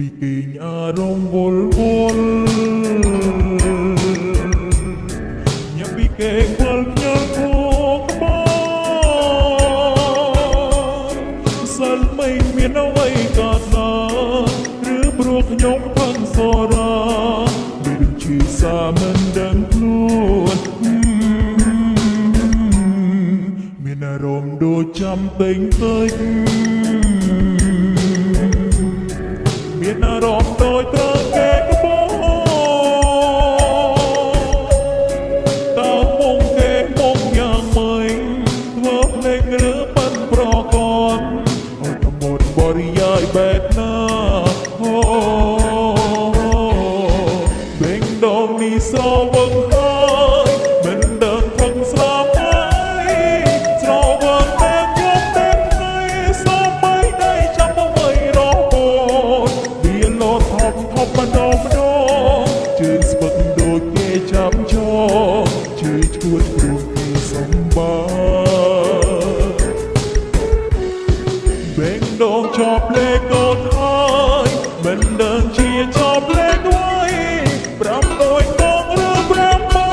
ពីគេញអារងវល់វល់ញ៉ាំពីគេខ្វល់ខ្ញល់គោក្បោសិនមិនមានអ្វីកើតឡើងឬព្រោះខ្ញុំផឹងសូរ៉ាមិនជាសាមិនដឹងខ្លួនមានអារម្មណ៍ដូចចាំពេញពេញ ឈួតព្រោះគេសម្បាបេ មិនដឹងជាជាប់លេខអ្វីប្រាំមួយដងឬប្រាំបី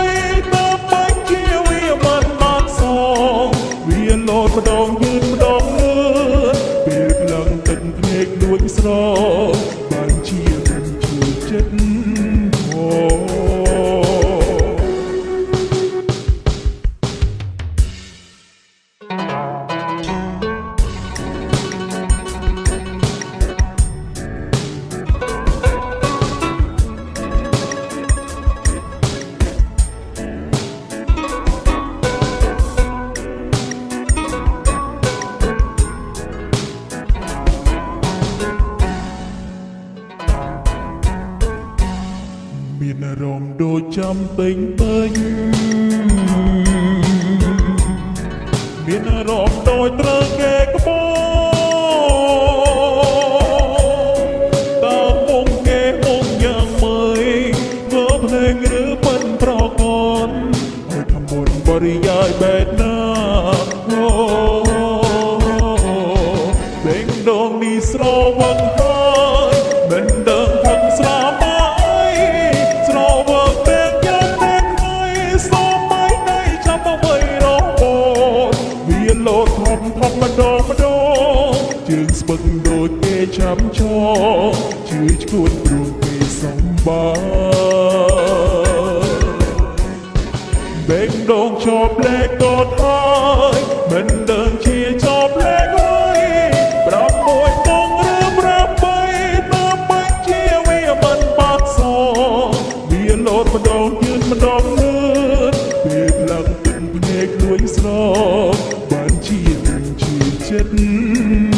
តាមបាច់ជាវាមិនបានសងវាលោតម្ដងយឺតម្ដងលឿនពេលក្លងទឹកភ្នែកលួចស្រ មានអារម្មណ៍ដូចចាំពេញពេញមានអារម្មណ៍ដូចត្រូវគេក្បោរិយាយបែបណាអូបេងដងនេះស្រវឹង ជឿឈួតព្រោះគេសម្បាបេងដងជាប់លេខកត់ហើយមិនដឹងជាជាប់លេខហើយប្រាប់មួយដងឬប្រាប់បីតាមបាច់ជាវាមិនបាត់សងវាលោតម្ដងយឺតម្ដងលឿនពេលឡើងទឹកភ្នែកលួចស្របានជានឹងជាចិត្ត